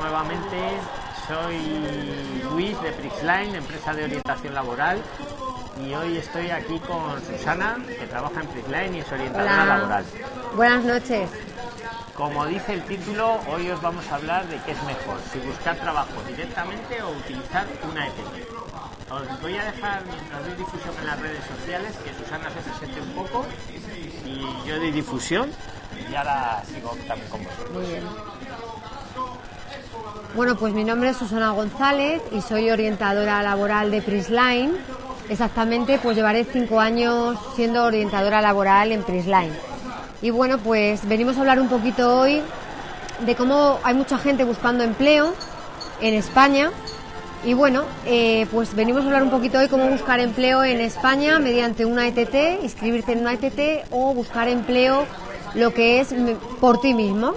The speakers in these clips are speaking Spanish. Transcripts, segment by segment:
nuevamente. Soy Luis de Prixline, empresa de orientación laboral. Y hoy estoy aquí con Susana, que trabaja en Prixline y es orientadora laboral. Buenas noches. Como dice el título, hoy os vamos a hablar de qué es mejor, si buscar trabajo directamente o utilizar una ETT. Os voy a dejar, mientras doy difusión en las redes sociales, que Susana se presente un poco y yo doy difusión y ahora sigo también con vosotros. Muy bien. Bueno, pues mi nombre es Susana González y soy orientadora laboral de Prisline. Exactamente, pues llevaré cinco años siendo orientadora laboral en Prisline. Y bueno, pues venimos a hablar un poquito hoy de cómo hay mucha gente buscando empleo en España. Y bueno, eh, pues venimos a hablar un poquito hoy cómo buscar empleo en España mediante una ETT, inscribirte en una ETT o buscar empleo lo que es por ti mismo,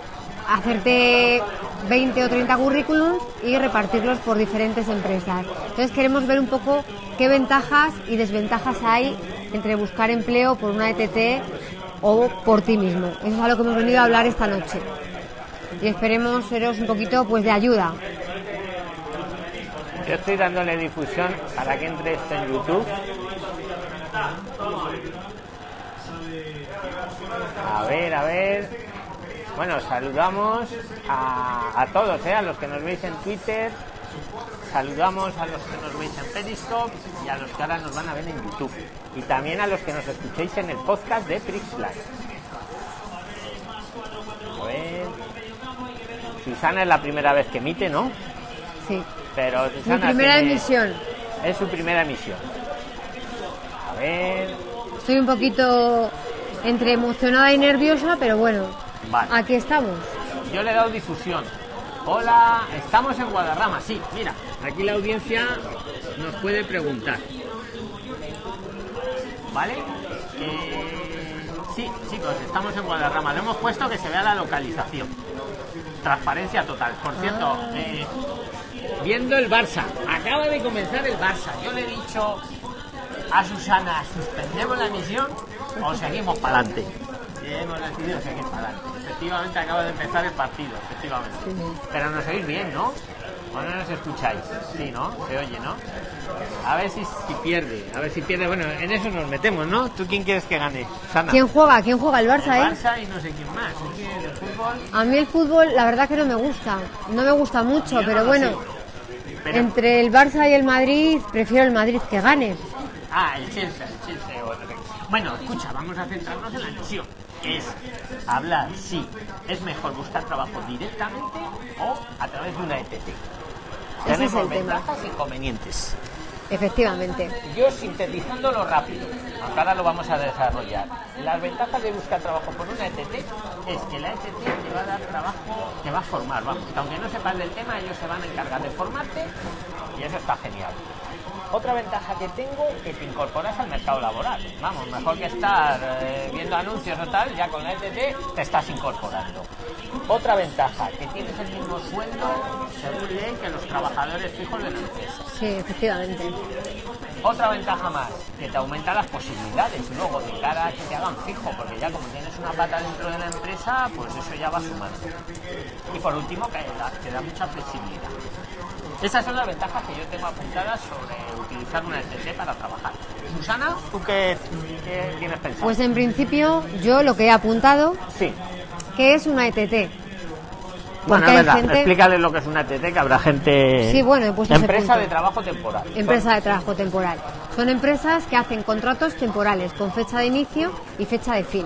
hacerte 20 o 30 currículums y repartirlos por diferentes empresas. Entonces queremos ver un poco qué ventajas y desventajas hay entre buscar empleo por una ETT o por ti mismo. Eso es a lo que hemos venido a hablar esta noche. Y esperemos seros un poquito pues de ayuda. Yo estoy dándole difusión para que entre esto en YouTube. A ver, a ver. Bueno, saludamos a, todos, ¿eh? a los que nos veis en Twitter, saludamos a los que nos veis en Periscope y a los que ahora nos van a ver en YouTube. Y también a los que nos escuchéis en el podcast de Prixline. A ver. Susana es la primera vez que emite, ¿no? Sí. Pero Susana. Mi primera emisión. Es su primera emisión. A ver. Estoy un poquito entre emocionada y nerviosa, pero bueno, aquí estamos. Yo le he dado difusión. Hola, estamos en Guadarrama, sí, mira, aquí la audiencia nos puede preguntar. ¿Vale? Eh, sí, chicos, estamos en Guadarrama. Lo hemos puesto que se vea la localización. Transparencia total. Por cierto, ah. eh, viendo el Barça, acaba de comenzar el Barça. Yo le he dicho a Susana, suspendemos la emisión o seguimos para adelante. Y hemos decidido seguir para adelante. Efectivamente acaba de empezar el partido, efectivamente. Pero nos oís bien, ¿no? ¿O no nos escucháis? Sí, ¿no? Se oye, ¿no? A ver si, si pierde, a ver si pierde. Bueno, en eso nos metemos, ¿no? ¿Tú quién quieres que gane? Sana. ¿Quién juega? ¿Quién juega? El Barça, el Barça y no sé quién más. ¿El fútbol? A mí el fútbol, la verdad que no me gusta. No me gusta mucho, pero bueno. Entre el Barça y el Madrid, prefiero el Madrid que gane. Ah, el Chelsea, el Chelsea. Bueno, escucha, vamos a centrarnos en la misión. Es hablar si es mejor buscar trabajo directamente o a través de una ETT. Tenemos ventajas e inconvenientes. Efectivamente. Yo sintetizándolo rápido, aunque ahora lo vamos a desarrollar. Las ventajas de buscar trabajo por una ETT es que la ETT te va a dar trabajo, te va a formar, vamos. aunque no sepas del tema, ellos se van a encargar de formarte y eso está genial. Otra ventaja que tengo es que te incorporas al mercado laboral. Vamos, mejor que estar eh, viendo anuncios o tal, ya con la ETT te estás incorporando. Otra ventaja, que tienes el mismo sueldo según ley que los trabajadores fijos de la empresa. Sí, efectivamente. Otra ventaja más, que te aumenta las posibilidades luego de cara a que te hagan fijo, porque ya como tienes una pata dentro de la empresa, pues eso ya va sumando. Y por último, que te da mucha flexibilidad. Esas son las ventajas que yo tengo apuntadas sobre utilizar una ETT para trabajar. Susana, ¿tú qué, tienes pensado? Pues en principio yo lo que he apuntado, sí. que es una ETT. Bueno, es verdad, explícale lo que es una ETT, que habrá gente... Sí, bueno, pues Empresa de trabajo temporal. Empresa de trabajo temporal. Son empresas que hacen contratos temporales con fecha de inicio y fecha de fin.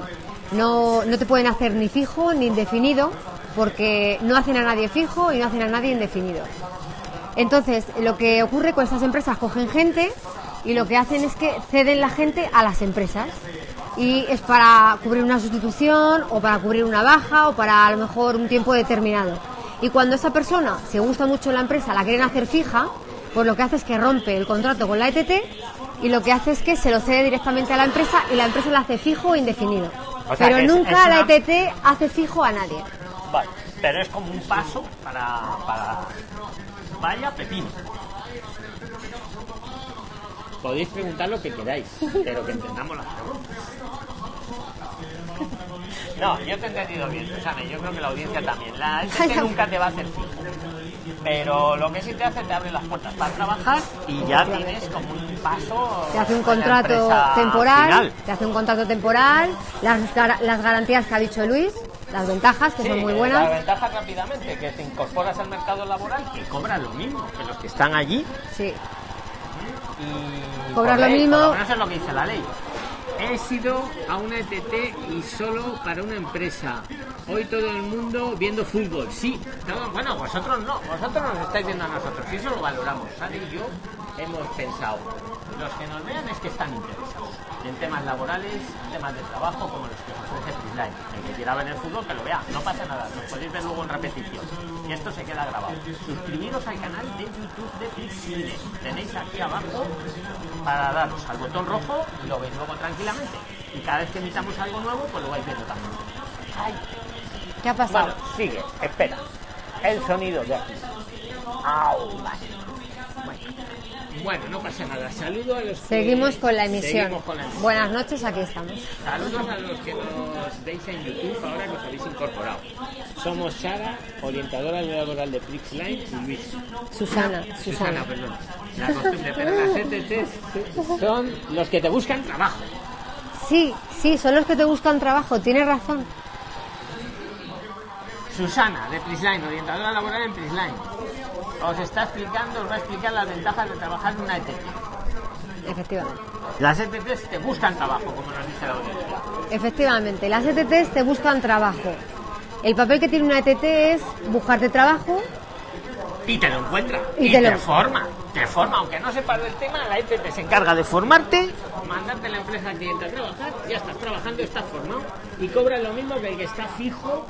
No, no te pueden hacer ni fijo ni indefinido porque no hacen a nadie fijo y no hacen a nadie indefinido. Entonces, lo que ocurre con estas empresas, cogen gente y lo que hacen es que ceden la gente a las empresas. Y es para cubrir una sustitución o para cubrir una baja o para a lo mejor un tiempo determinado. Y cuando esa persona se gusta mucho la empresa, la quieren hacer fija, pues lo que hace es que rompe el contrato con la ETT y lo que hace es que se lo cede directamente a la empresa y la empresa lo hace fijo o indefinido. pero nunca la ETT hace fijo a nadie. Vale, pero es como un paso para, para Vaya pepino. Podéis preguntar lo que queráis, pero que entendamos las preguntas. No, yo te he entendido bien, Susana, yo creo que la audiencia también. La gente nunca te va a hacer fijo. Pero lo que sí te hace, te abre las puertas para trabajar y ya tienes como un paso. Te hace un contrato temporal, final. te hace un contrato temporal, las, gar- las garantías que ha dicho Luis, las ventajas que Sí, son muy La buenas. ventaja rápidamente, que te incorporas al mercado laboral, que cobras lo mismo que los que están allí. Sí. Y Cobras por lo mismo. por lo menos es lo que dice la ley. He sido a una ETT y solo para una empresa. Hoy todo el mundo viendo fútbol. Sí, no, bueno, vosotros no, vosotros nos estáis viendo a nosotros. Y eso lo valoramos. Sara y yo hemos pensado. Los que nos vean es que están interesados en temas laborales, en temas de trabajo, como los que os ofrece El que quiera ver el fútbol, que lo vea. No pasa nada, lo podéis ver luego en repetición. Y esto se queda grabado. Suscribiros al canal de YouTube de Prisline. Tenéis aquí abajo para daros al botón rojo y lo veis luego tranquilamente. Y cada vez que emitamos algo nuevo, pues lo vais viendo también. Ay, ¿Qué ha pasado? bueno, sigue, espera. El sonido de aquí. Au, vale. Bueno. Bueno, no pasa nada. Saludo a los que- Seguimos con la emisión. Seguimos con la emisión. Buenas noches, aquí estamos. Saludos a los que nos veis en YouTube ahora que os habéis incorporado. Somos Sara, orientadora laboral de Prixline y Luis. Susana, Susana, Susana. perdón. La costumbre, pero las ETTs son los que te buscan trabajo. Sí, sí, son los que te buscan trabajo, tienes razón. Susana, de Prisline, orientadora laboral en Prisline. Os está explicando, os va a explicar las ventajas de trabajar en una ETT. Efectivamente. Las ETTs te buscan trabajo, como nos dice la audiencia. Efectivamente, las ETTs te buscan trabajo. El papel que tiene una ETT es buscarte trabajo. Y te lo encuentra. Y Y, te te, lo- forma. Te forma, aunque no sepas del tema, la ETT se encarga de formarte, mandarte a la empresa cliente a trabajar, ya estás trabajando, estás formado y cobras lo mismo que el que está fijo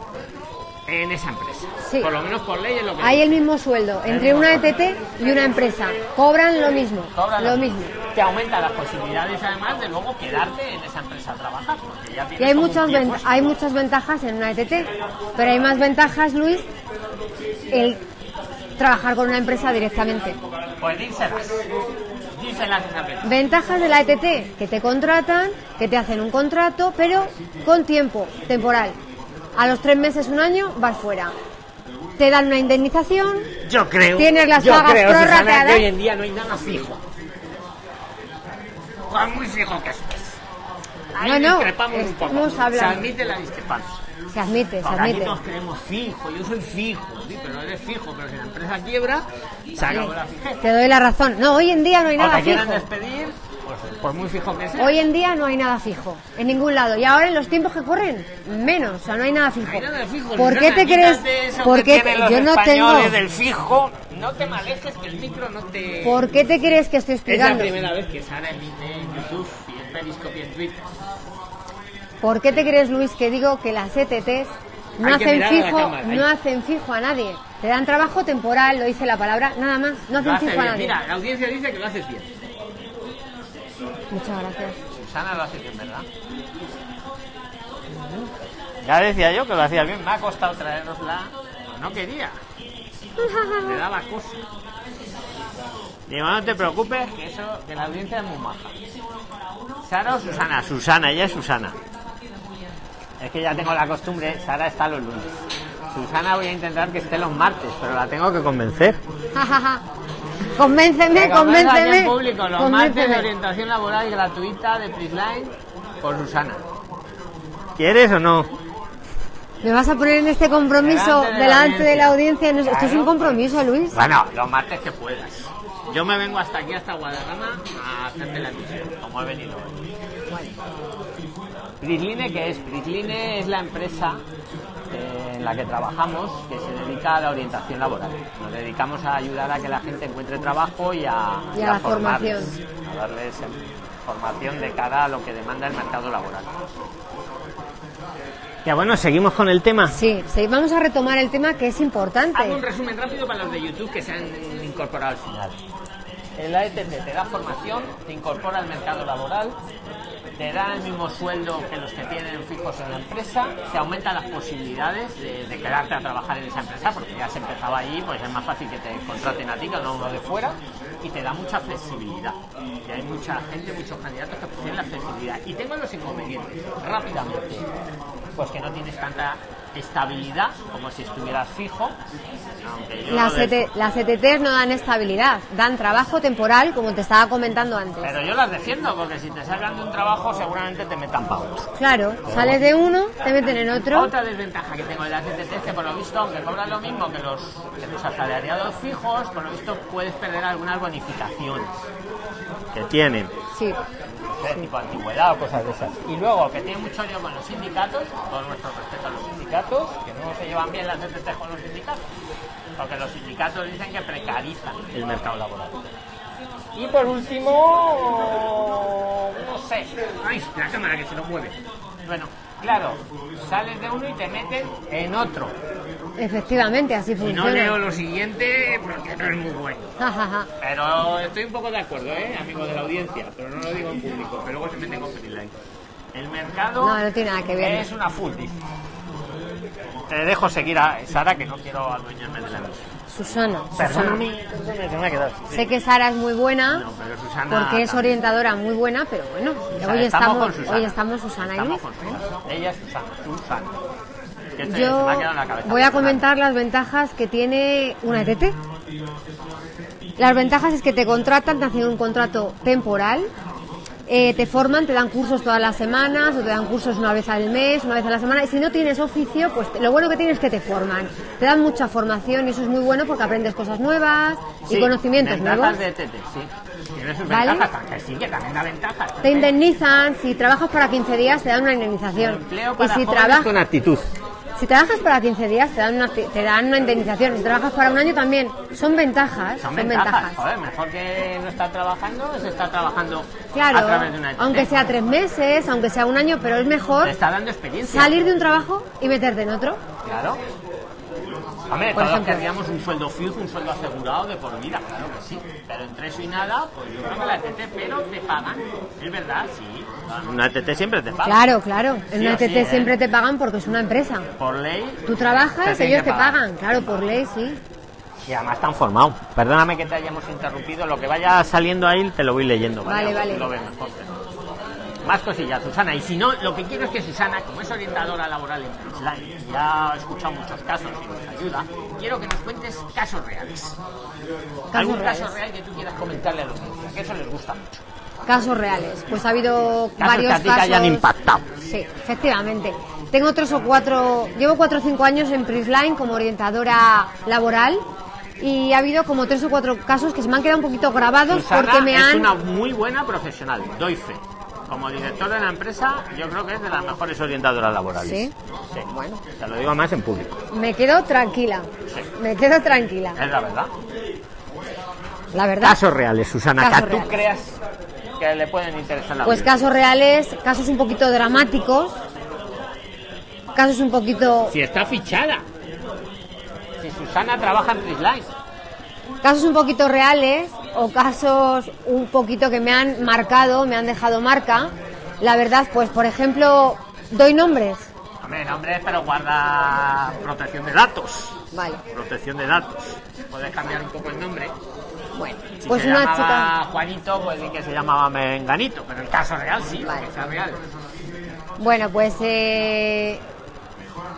en esa empresa. Sí. Por lo menos por ley es lo que Hay el mismo sueldo entre una ETT y una empresa. Cobran lo mismo. Cobras Lo mismo. Te aumenta las posibilidades además de luego quedarte en esa empresa a trabajar. Porque ya Y hay muchas, hay muchas ventajas en una ETT, pero hay más ventajas, Luis, el trabajar con una empresa directamente. Pues díselas. Esa empresa. Ventajas de la ETT, que te contratan, que te hacen un contrato, pero con tiempo, temporal. A los tres meses, un año, vas fuera. Te dan una indemnización, Yo creo. Tienes las yo pagas creo, Susana, que hoy en día no hay nada fijo. Por muy fijo que estés. Ahí No, no, discrepamos un poco. Se admite la discrepancia. se admite, se Porque aquí admite. todos queremos fijo. Yo soy fijo. Sí, pero eres fijo. Pero si la empresa quiebra, se acabó la fijeza. Te doy la razón. No, hoy en día no hay O nada te quieren despedir, pues por muy fijo que sea. Hoy en día no hay nada fijo, en ningún lado. Y ahora en los tiempos que corren, menos, o sea, no hay nada fijo. Hay nada fijo, ¿Por qué te crees? quítate eso ¿Por que qué tienen los yo no tengo? del fijo? No te malejes que el micro no te... ¿Por qué te crees que estoy Es la explicando? primera vez que Sara emite en YouTube y en Periscope y en Twitter. ¿Por qué te crees, Luis, que digo que las ETTs no hacen fijo, cámara, no hacen fijo a nadie? Te dan trabajo temporal, lo dice la palabra, nada más. No hacen hace fijo a nadie. Mira, la audiencia dice que lo haces bien. Muchas gracias. Susana lo hace bien, ¿verdad? Ya decía yo que lo hacía bien. Me ha costado traerosla. No quería. Le daba cosa. Digo, no te preocupes, que eso, que la audiencia es muy maja. ¿Sara o Susana? Susana, ella es Susana. Es que ya tengo la costumbre, Sara está los lunes. Susana voy a intentar que esté los martes, pero la tengo que convencer. convénceme, convénceme. en público, los martes de orientación laboral gratuita de Prisline por Susana. ¿Quieres o no? ¿Me vas a poner en este compromiso Delante de la delante de la audiencia. No, Esto es un compromiso, Luis. Bueno, los martes que puedas. Yo me vengo hasta aquí, hasta Guadalajara, a hacerte la emisión, como he venido hoy. Prisline, ¿qué es? Prisline es la empresa en la que trabajamos que se dedica a la orientación laboral. Nos dedicamos a ayudar a que la gente encuentre trabajo y a, Y a la formación. a darles formación de cara a lo que demanda el mercado laboral. Ya bueno, seguimos con el tema. Sí, sí, vamos a retomar el tema que es importante. Hago un resumen rápido para los de YouTube que se han incorporado al final. El AETT te da formación, te incorpora al mercado laboral, te da el mismo sueldo que los que tienen fijos en la empresa, te aumenta las posibilidades de, quedarte a trabajar en esa empresa, porque ya has empezado allí, pues es más fácil que te contraten a ti que a uno de fuera, y te da mucha flexibilidad. Y hay mucha gente, muchos candidatos que prefieren la flexibilidad. Y tengo los inconvenientes, rápidamente. pues que no tienes tanta estabilidad como si estuvieras fijo. Las, lo de- las ETTs no dan estabilidad, dan trabajo temporal, como te estaba comentando antes. Pero yo las defiendo, porque si te salgan de un trabajo seguramente te metan pagos. Claro, sales de uno, te meten en otro. Otra desventaja que tengo de las ETT es que por lo visto, aunque cobran lo mismo que los, que los asalariados fijos, por lo visto puedes perder algunas bonificaciones que tienen. Sí, de tipo antigüedad o cosas de esas. Y luego, que tiene mucho lío con los sindicatos, todo nuestro respeto a los sindicatos, que no se llevan bien las ETT con los sindicatos, porque los sindicatos dicen que precarizan el mercado laboral. Y por último, no sé, ay, la cámara que se lo mueve. Bueno, claro, sales de uno y te meten en otro. efectivamente, así Y no funciona. leo lo siguiente porque no es muy bueno. Pero estoy un poco de acuerdo, ¿eh? amigo de la audiencia, pero no lo digo en público, pero luego se meten con Freeline. El mercado No, no tiene nada que ver. es una full dice. Te dejo seguir a Sara, que no quiero adueñarme de la. Susana, Susana. Se ha quedado. Sé que Sara es muy buena No, pero Susana porque es orientadora muy buena, pero bueno, O sea, hoy estamos Susana. hoy estamos Susana y Estamos Susana. Ella es Susana, Susana. Que este se Yo me ha quedado en la cabeza. voy a Susana. comentar las ventajas que tiene una ETT. Las ventajas es que te contratan, te hacen un contrato temporal, eh, te forman, te dan cursos todas las semanas o te dan cursos una vez al mes, una vez a la semana. Y si no tienes oficio, pues te- lo bueno que tienes es que te forman. Te dan mucha formación y eso es muy bueno porque aprendes cosas nuevas y conocimientos nuevos. de TT, sí. Tiene sus ¿Vale? ventajas, que sí, que también da ventajas. Te indemnizan, si trabajas para 15 días te dan una indemnización. Empleo Y para si, trabajas con actitud. Si trabajas para 15 días te dan, una, te dan una indemnización. Si trabajas para un año también. Son ventajas. Son Son ventajas. ventajas. Joder, mejor que no estar trabajando, es estar trabajando Claro, a través de una ETT. aunque sea tres meses, aunque sea un año, pero es mejor Te está dando experiencia. salir de un trabajo y meterte en otro. Claro. Hombre, Por todos ejemplo. querríamos un sueldo fijo, un sueldo asegurado de por vida, claro que sí. Pero entre eso y nada, pues yo creo que la ETT, pero te pagan. Es verdad, sí. Una ETT siempre te paga. Claro, claro. En Sí una sí, ETT ¿eh? siempre te pagan porque es una empresa. Por ley. Tú trabajas, ellos te pagan. Claro, por ley sí. Y además están formados. Perdóname que te hayamos interrumpido. Lo que vaya saliendo ahí te lo voy leyendo. Vale, vale. Lo mejor. Más cosillas, Susana. Y si no, lo que quiero es que Susana, como es orientadora laboral en Prisline, ya ha escuchado muchos casos y nos ayuda, quiero que nos cuentes casos reales. ¿Algún reales. caso real que tú quieras comentarle a los audiencia? Que eso les gusta mucho. Casos reales. Pues ha habido Casos varios que a ti casos. hayan impactado. Sí, efectivamente. Tengo tres o cuatro, llevo cuatro o cinco años en Prisline como orientadora laboral y ha habido como tres o cuatro casos que se me han quedado un poquito grabados Susana porque me es han... una muy buena profesional, doy fe. Como director de la empresa, yo creo que es de las mejores orientadoras laborales. ¿Sí? Sí. Bueno, te lo digo más en público. Me quedo tranquila, Sí. me quedo tranquila, Es la verdad. la verdad. Casos reales, Susana, Casos tú reales. creas que le pueden interesar la Pues casos reales, casos un poquito dramáticos, casos un poquito, Si está fichada. Si Susana trabaja en Prisline. casos un poquito reales o casos un poquito que me han marcado, me han dejado marca. La verdad, pues por ejemplo, doy nombres. Hombre, nombre, pero guarda protección de datos. Vale, Protección de datos. Puedes cambiar un poco el nombre. bueno, Si pues se una llamaba chica. Juanito, pues que se llamaba Menganito. Pero el caso real sí, Vale. real. Bueno, pues eh,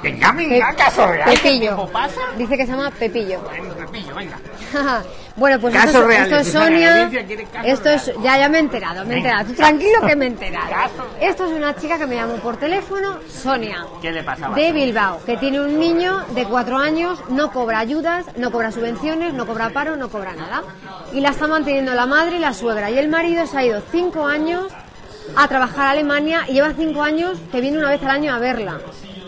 Venga, venga, caso real. ¿Qué Pepillo. pasa? Dice que se llama Pepillo. Bueno, Pepillo, venga. bueno, pues Casos esto, es- reales, esto es Susana, la Sonia. Esto es, ya, ya me he enterado, me he enterado. Tú tranquilo que me he enterado. Esto es una chica que me llamó por teléfono, Sonia. ¿Qué le pasaba? De Bilbao, que tiene un niño de cuatro años, no cobra ayudas, no cobra subvenciones, no cobra paro, no cobra nada. Y la está manteniendo la madre y la suegra. Y el marido se ha ido cinco años a trabajar a Alemania y lleva cinco años que viene una vez al año a verla.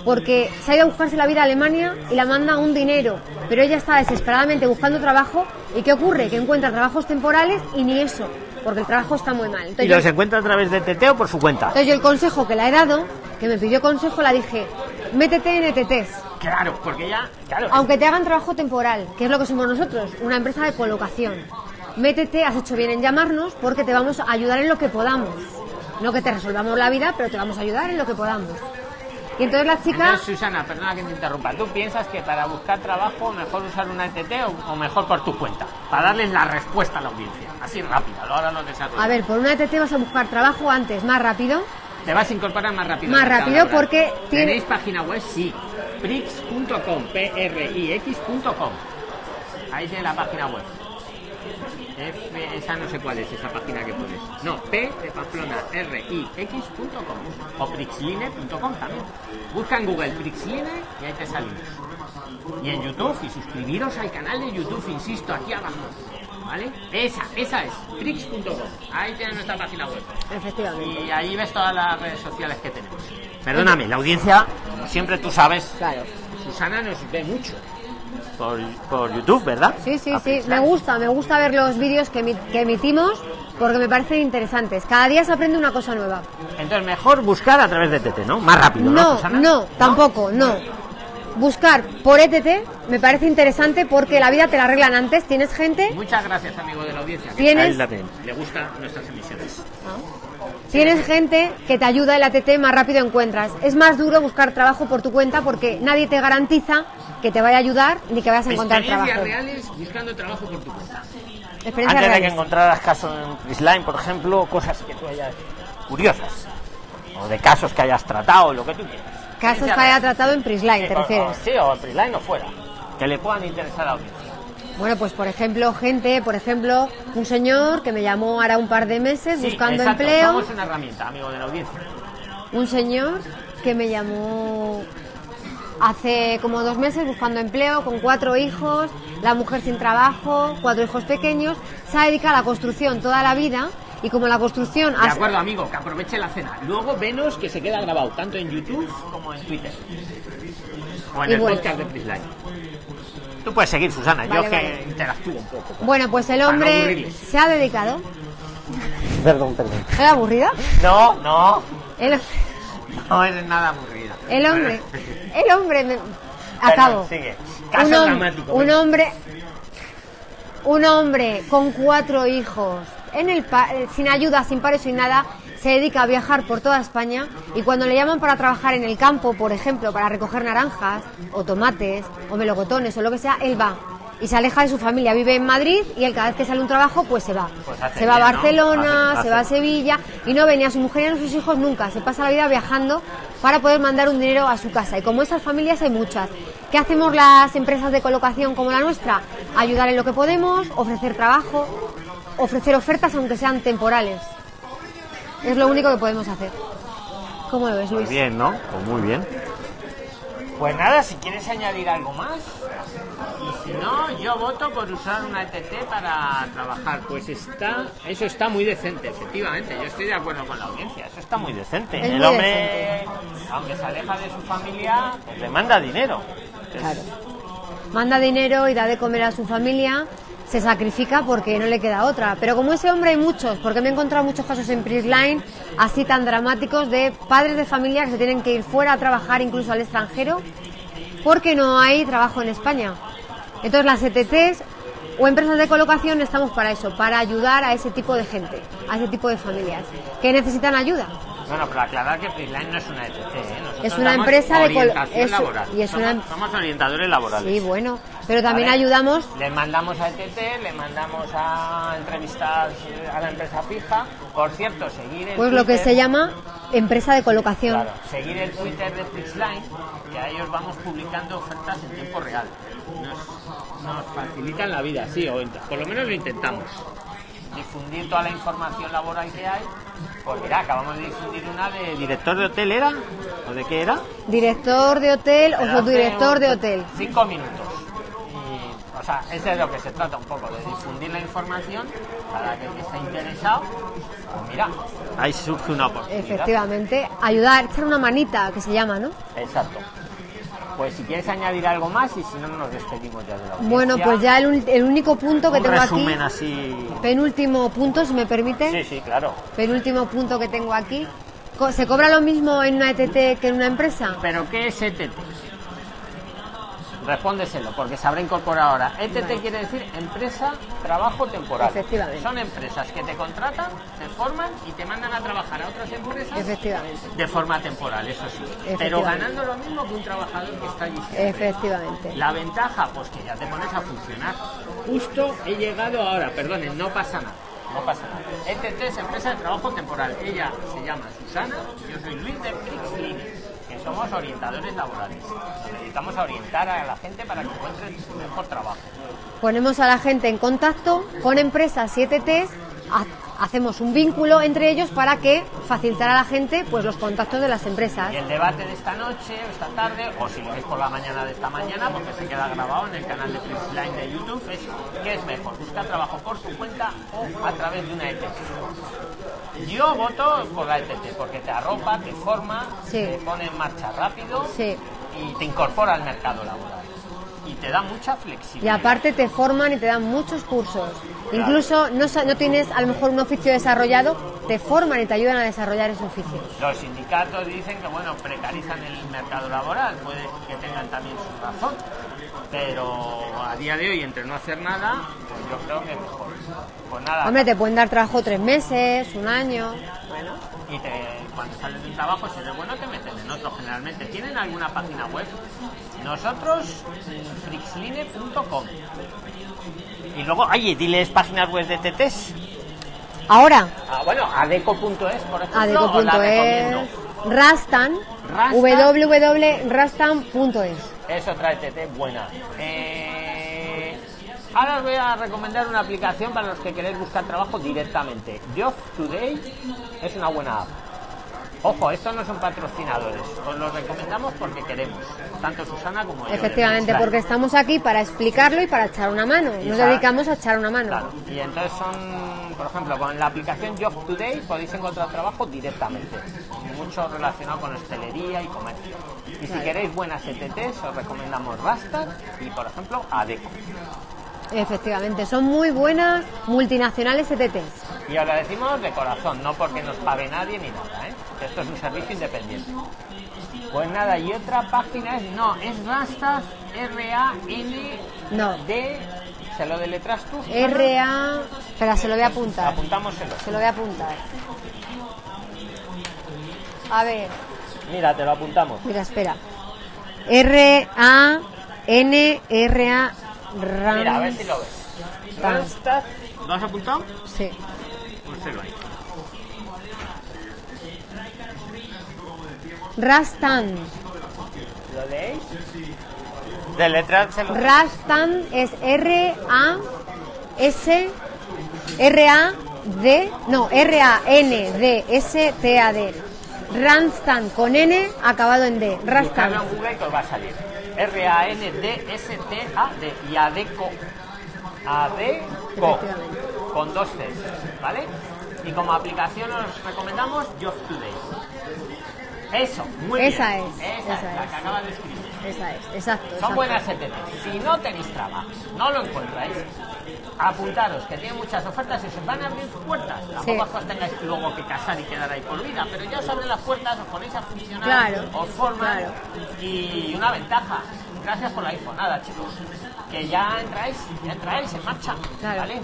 Porque se ha ido a buscarse la vida a Alemania y la manda un dinero. Pero ella está desesperadamente buscando trabajo. ¿Y qué ocurre? Que encuentra trabajos temporales y ni eso. Porque el trabajo está muy mal. ¿Y Entonces, los yo- encuentra a través de TT o por su cuenta? entonces yo el consejo que le he dado, que me pidió consejo, la dije, métete en ETTs. Claro, porque ya, claro, Aunque te hagan trabajo temporal, que es lo que somos nosotros, una empresa de colocación. Métete, has hecho bien en llamarnos porque te vamos a ayudar en lo que podamos. No que te resolvamos la vida, pero te vamos a ayudar en lo que podamos. Y entonces la chica, Entonces, Susana, perdona que te interrumpa. ¿Tú piensas que para buscar trabajo mejor usar una ETT o, o mejor por tu cuenta? Para darles la respuesta a la audiencia. Así rápida, ahora lo desarrollo. a ver, por una ETT vas a buscar trabajo antes, más rápido, Te vas a incorporar más rápido. Más rápido porque tiene- ¿Tenéis página web? Sí. Prix.com, P-R-I-X.com. Ahí tiene la página web. F, esa no sé cuál es esa página que pones. No, P de Pamplona, R, I, X.com o Prixline.com también. Busca en Google Prixline y ahí te salimos. Y en YouTube, y suscribiros al canal de YouTube, insisto, aquí abajo. ¿Vale? Esa, esa es, Prix.com. Ahí tienes nuestra página web. Efectivamente. Y ahí ves todas las redes sociales que tenemos. Perdóname, la audiencia, como siempre tú sabes, Claro. Susana nos ve mucho. Por, por YouTube, ¿verdad? Sí, sí, sí. Me gusta, me gusta ver los vídeos que, que emitimos porque me parecen interesantes. Cada día se aprende una cosa nueva. Entonces, mejor buscar a través de TT, ¿no? Más rápido, ¿no, No, no, tampoco, no. Buscar por ETT me parece interesante porque la vida te la arreglan antes. Tienes gente, Muchas gracias, amigo de la audiencia. Tienes- la. Le gustan nuestras emisiones. tienes gente que te ayuda y la ETT más rápido encuentras. Es más duro buscar trabajo por tu cuenta porque nadie te garantiza que te vaya a ayudar ni que vayas a encontrar Experiencias trabajo. reales buscando trabajo por tu cuenta. Experiencias Antes de que encontraras casos en Prisline, por ejemplo, cosas que tú hayas curiosas. O de casos que hayas tratado, lo que tú quieras. Casos que haya tratado en Prisline, ¿te o- refieres? Sí, o en Prisline o fuera. Que le puedan interesar a audiencia. Bueno, pues por ejemplo, gente, por ejemplo, un señor que me llamó ahora un par de meses Sí, buscando exacto, empleo. Somos una herramienta, amigo de la audiencia. Un señor que me llamó hace como dos meses buscando empleo con cuatro hijos, la mujer sin trabajo, cuatro hijos pequeños, se ha dedicado a la construcción toda la vida y como la construcción... De acuerdo, amigo, que aproveche la cena. Luego venos que se queda grabado tanto en YouTube como en Twitter. O en Y el bueno. podcast de Prisline. Tú puedes seguir, Susana. Vale, yo que... vale. Interactúo un poco. Bueno, pues el no hombre se ha dedicado... Perdón, perdón. ¿Era aburrida? No, no. El, No eres nada aburrida. el hombre... El hombre... me- Acabo. sigue. Caso un, hom- dramático, un hombre un hombre con cuatro hijos en el pa- eh, sin ayuda sin paro sin nada se dedica a viajar por toda España y cuando le llaman para trabajar en el campo por ejemplo para recoger naranjas o tomates o melocotones o lo que sea él va y se aleja de su familia vive en Madrid y él cada vez que sale un trabajo pues se va Pues se va a. Barcelona Hace- se va a Sevilla y no ve ni a su mujer ni a sus hijos nunca. Se pasa la vida viajando para poder mandar un dinero a su casa. Y como esas familias hay muchas. ¿Qué hacemos las empresas de colocación como la nuestra? Ayudar en lo que podemos, ofrecer trabajo, ofrecer ofertas aunque sean temporales. Es lo único que podemos hacer. ¿Cómo lo ves, Luis? Muy bien, ¿no? Pues muy bien. Pues nada, si quieres añadir algo más. Y si no, yo voto por usar una ETT para trabajar. Pues está, eso está muy decente, efectivamente. Yo estoy de acuerdo con la audiencia. Eso está muy decente. Es El muy hombre Aunque se aleja de su familia, pues, le manda dinero. Claro. Manda dinero y da de comer a su familia, se sacrifica porque no le queda otra. Pero como ese hombre hay muchos, porque me he encontrado muchos casos en Prisline así tan dramáticos de padres de familia que se tienen que ir fuera a trabajar incluso al extranjero porque no hay trabajo en España. Entonces las ETTs o empresas de colocación estamos para eso, para ayudar a ese tipo de gente, a ese tipo de familias que necesitan ayuda. Bueno, pero aclarar que Prisline no es una ETT, ¿eh? Es una empresa de es- laboral. y es somos, una- somos orientadores laborales. Sí, bueno, pero también Vale. ayudamos Le mandamos a ETT, le mandamos a entrevistas a la empresa fija. Por cierto, seguir el pues lo que se llama empresa de colocación. Claro, seguir el Twitter de Prixline, que a ellos vamos publicando ofertas en tiempo real. Nos, nos facilitan la vida, sí, o por lo menos lo intentamos. Difundir toda la información laboral que hay. Pues mira, acabamos de difundir una de director de hotel, ¿era? ¿O de qué era? Director de hotel o subdirector de hotel. Cinco minutos. O sea, ese es de lo que se trata un poco, de difundir la información para que el que esté interesado, pues mira, Ahí surge una oportunidad. Efectivamente, ayudar, echar una manita, que se llama, ¿no? Exacto. Pues si quieres añadir algo más y si no nos despedimos ya de la audiencia. Bueno, pues ya el, único punto que Un tengo aquí, resumen así. penúltimo punto, si me permite, Sí, sí, claro. penúltimo punto que tengo aquí. ¿Se cobra lo mismo en una ETT que en una empresa? ¿Pero qué es ETT? Respóndeselo, porque se habrá incorporado ahora. ETT quiere decir empresa trabajo temporal. Efectivamente. Son empresas que te contratan, te forman y te mandan a trabajar a otras empresas Efectivamente, de forma temporal, eso sí. Pero ganando lo mismo que un trabajador que está allí siempre. efectivamente. La ventaja, pues que ya te pones a funcionar. Justo he llegado ahora, perdonen, no pasa nada. no pasa nada. ETT es empresa de trabajo temporal. Ella se llama Susana, yo soy Luis de que somos orientadores laborales. Nos dedicamos a orientar a la gente para que encuentre su mejor trabajo. Ponemos a la gente en contacto con empresas 7Ts, ha- hacemos un vínculo entre ellos para que facilitar a la gente pues los contactos de las empresas. Y el debate de esta noche o esta tarde, o si lo veis por la mañana de esta mañana, porque se queda grabado en el canal de Flixline de YouTube, es ¿qué es mejor? ¿Buscar trabajo por tu cuenta o a través de una ETT? Yo voto por la ETT, porque te arropa, te forma, Sí. te pone en marcha rápido Sí. y te incorpora al mercado laboral. Y te da mucha Y flexibilidad. aparte te forman y te dan muchos cursos. Incluso no, no tienes a lo mejor un oficio desarrollado, te forman y te ayudan a desarrollar ese oficio. Los sindicatos dicen que bueno precarizan el mercado laboral, puede que tengan también su razón, pero a día de hoy entre no hacer nada, pues yo creo que mejor. Pues nada, Hombre, te pueden dar trabajo tres meses, un año. bueno, y te, cuando sales de un trabajo, si eres bueno, te meten ¿Tienen alguna página web? Nosotros, frixline.com. Y luego, oye, diles páginas web de TTs. Ahora, Ah, bueno, adeco.es, por ejemplo, adeco.es, Rastan, Rastan. www.rastan.es. Es otra ETT buena. Eh, ahora os voy a recomendar una aplicación para los que queréis buscar trabajo directamente. Job Today es una buena app. Ojo, estos no son patrocinadores. Os los recomendamos porque queremos. Tanto Susana como yo. Efectivamente, porque estamos aquí para explicarlo y para echar una mano. Y Nos para- dedicamos a echar una mano. Claro, y entonces son, por ejemplo, con la aplicación Job Today podéis encontrar trabajo directamente, mucho relacionado con hostelería y comercio. Y si queréis buenas ETTs, os recomendamos Rastad y, por ejemplo, Adeco. Efectivamente, son muy buenas multinacionales ETTs. Y os lo decimos de corazón, no porque nos pague nadie ni nada, ¿eh? Que Esto es un servicio independiente. Pues nada, y otra página es, no, es Rastad, R-A-N-D, No. ¿se lo deletras tú? R-A... Espera, se lo voy a apuntar. Apuntámoselo. Se lo voy a apuntar. A ver, Mira, te lo apuntamos. mira, espera. R-A-N-R-A... Mira, a ver si lo ves. ¿Lo has apuntado? Sí. Púselo ahí. Rastan. ¿Lo leéis? Deletrárselo. Rastan es R-A-S... R-A-D... No, R-A-N-D-S-T-A-D. Ranstan con N acabado en D. Rastan. en Google os va a salir. R-A-N-D-S-T-A-D. Y Adeco. Adeco. Con dos Cs. ¿Vale? Y como aplicación os recomendamos Job Today. Eso, muy Esa bien. es, Esa, esa es, la es. que acabas de escribir. Esa es, exacto. Son exacto. buenas ETT. Si no tenéis trabajo, no lo encontráis, apuntaros, que tiene muchas ofertas y se van a abrir puertas. Tampoco Sí. os tengáis luego que casar y quedar ahí por vida, pero ya os abren las puertas, os ponéis a funcionar, Claro, os forman. claro. Y una ventaja, gracias por la info, nada chicos, que ya entráis, ya entráis en marcha. Claro, ¿vale?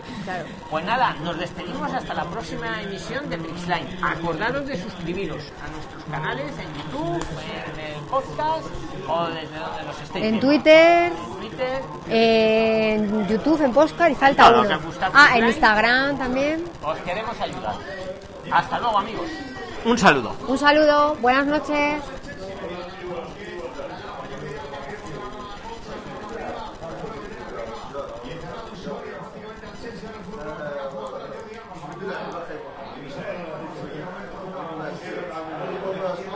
Pues nada, nos despedimos hasta la próxima emisión de Trixline. Acordaros de suscribiros a nuestros canales en YouTube, en el podcast o desde donde nos estéis En viendo. Twitter, En YouTube, en Postcard y falta uno. Ah, en. Instagram también. Os queremos ayudar. Hasta luego, amigos. Un saludo. Un saludo, buenas noches.